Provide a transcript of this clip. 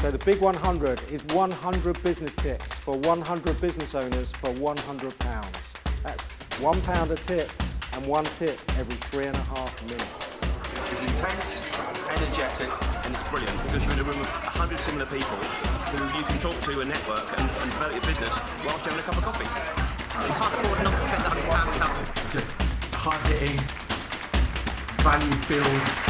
So the Big 100 is 100 business tips for 100 business owners for 100 pounds. That's one pound a tip and one tip every three and a half minutes. It's intense, it's energetic, and it's brilliant because you're in a room of 100 similar people who you can talk to and network and, and develop your business whilst having a cup of coffee. You can't afford not to spend £100. Just hard hitting, value filled.